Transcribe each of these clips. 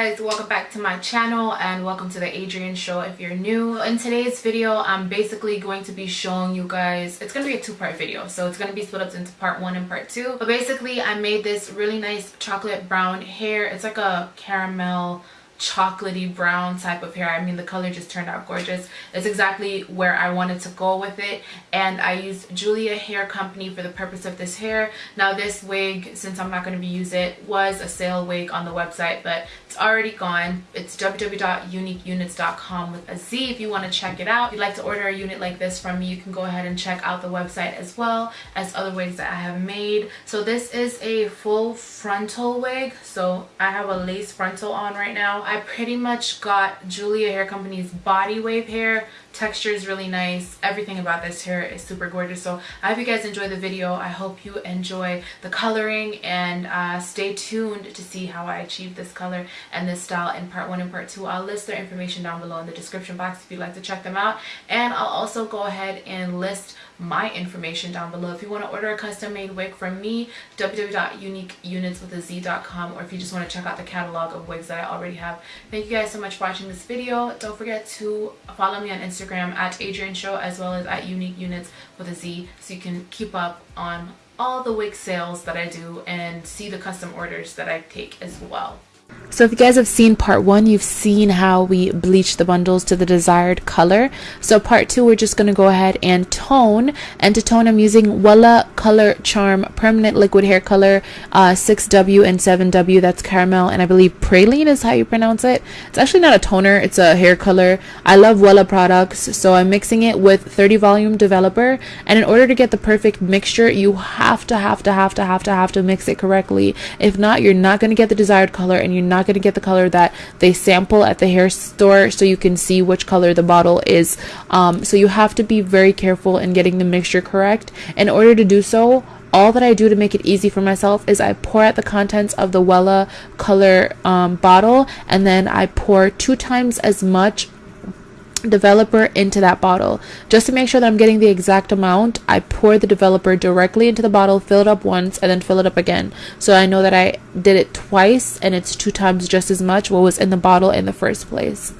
Guys, welcome back to my channel and welcome to the Adrienne show if you're new. In today's video, I'm basically going to be showing you guys, it's going to be a two-part video. So it's going to be split up into part one and part two. But basically, I made this really nice chocolate brown hair. It's like a caramel chocolatey brown type of hair. I mean the color just turned out gorgeous. It's exactly where i wanted to go with it. And i used julia hair company for the purpose of this hair. Now this wig since i'm not going to be using it was a sale wig on the website but it's already gone. It's www.uniqueunits.com with a z if you want to check it out. If you'd like to order a unit like this from me you can go ahead and check out the website as well as other wigs that i have made. So this is a full frontal wig. So i have a lace frontal on right now I pretty much got Julia Hair Company's body wave hair. Texture is really nice. Everything about this hair is super gorgeous. So I hope you guys enjoy the video. I hope you enjoy the coloring and uh, stay tuned to see how I achieved this color and this style in part one and part two. I'll list their information down below in the description box if you'd like to check them out. And I'll also go ahead and list my information down below. If you want to order a custom made wig from me, www.uniqueunits.com or if you just want to check out the catalog of wigs that I already have. Thank you guys so much for watching this video. Don't forget to follow me on Instagram at adrian Show as well as at Unique Units with a Z so you can keep up on all the wig sales that I do and see the custom orders that I take as well. So if you guys have seen part one, you've seen how we bleach the bundles to the desired color. So part two, we're just going to go ahead and tone. And to tone, I'm using Wella Color Charm Permanent Liquid Hair Color uh, 6W and 7W. That's caramel. And I believe praline is how you pronounce it. It's actually not a toner. It's a hair color. I love Wella products. So I'm mixing it with 30 volume developer. And in order to get the perfect mixture, you have to, have to, have to, have to, have to mix it correctly. If not, you're not going to get the desired color and you're not not going to get the color that they sample at the hair store so you can see which color the bottle is. Um, so you have to be very careful in getting the mixture correct. In order to do so, all that I do to make it easy for myself is I pour out the contents of the Wella color um, bottle and then I pour two times as much developer into that bottle. Just to make sure that I'm getting the exact amount, I pour the developer directly into the bottle, fill it up once, and then fill it up again. So I know that I did it twice and it's two times just as much what was in the bottle in the first place.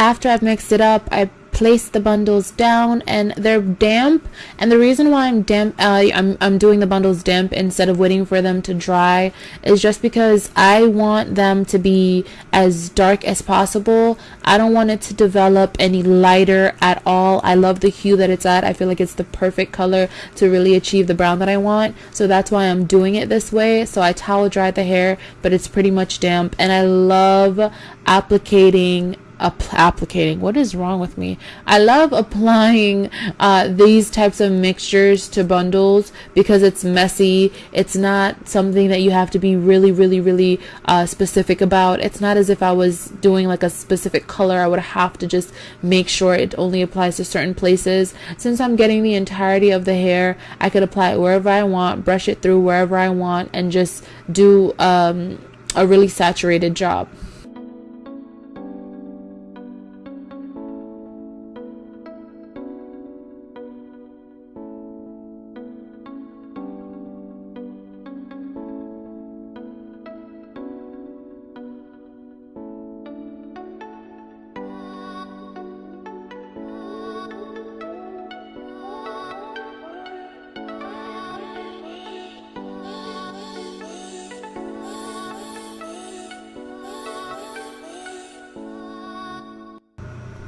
After I've mixed it up, I place the bundles down and they're damp. And the reason why I'm damp uh, I'm, I'm doing the bundles damp instead of waiting for them to dry is just because I want them to be as dark as possible. I don't want it to develop any lighter at all. I love the hue that it's at. I feel like it's the perfect color to really achieve the brown that I want. So that's why I'm doing it this way. So I towel dry the hair but it's pretty much damp. And I love applicating applicating. What is wrong with me? I love applying uh, these types of mixtures to bundles because it's messy. It's not something that you have to be really really really uh, specific about. It's not as if i was doing like a specific color. I would have to just make sure it only applies to certain places. Since i'm getting the entirety of the hair i could apply it wherever i want brush it through wherever i want and just do um, a really saturated job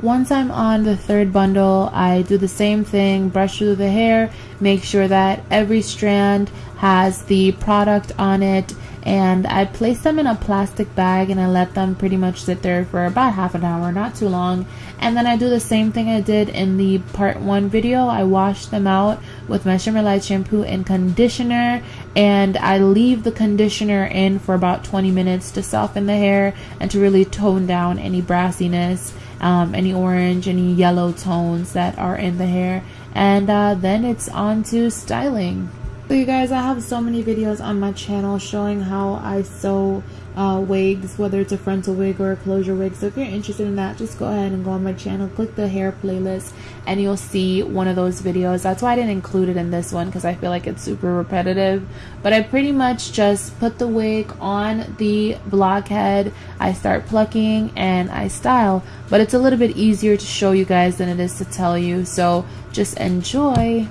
once I'm on the third bundle, I do the same thing, brush through the hair, make sure that every strand has the product on it, and I place them in a plastic bag and I let them pretty much sit there for about half an hour, not too long. And then I do the same thing I did in the part one video. I wash them out with my Shimmer Light shampoo and conditioner and I leave the conditioner in for about 20 minutes to soften the hair and to really tone down any brassiness, um, any orange, any yellow tones that are in the hair. And uh, then it's on to styling. So you guys, I have so many videos on my channel showing how I sew uh, wigs, whether it's a frontal wig or a closure wig. So if you're interested in that, just go ahead and go on my channel, click the hair playlist, and you'll see one of those videos. That's why I didn't include it in this one because I feel like it's super repetitive. But I pretty much just put the wig on the blockhead. I start plucking and I style. But it's a little bit easier to show you guys than it is to tell you. So just enjoy.